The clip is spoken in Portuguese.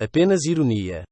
Apenas ironia.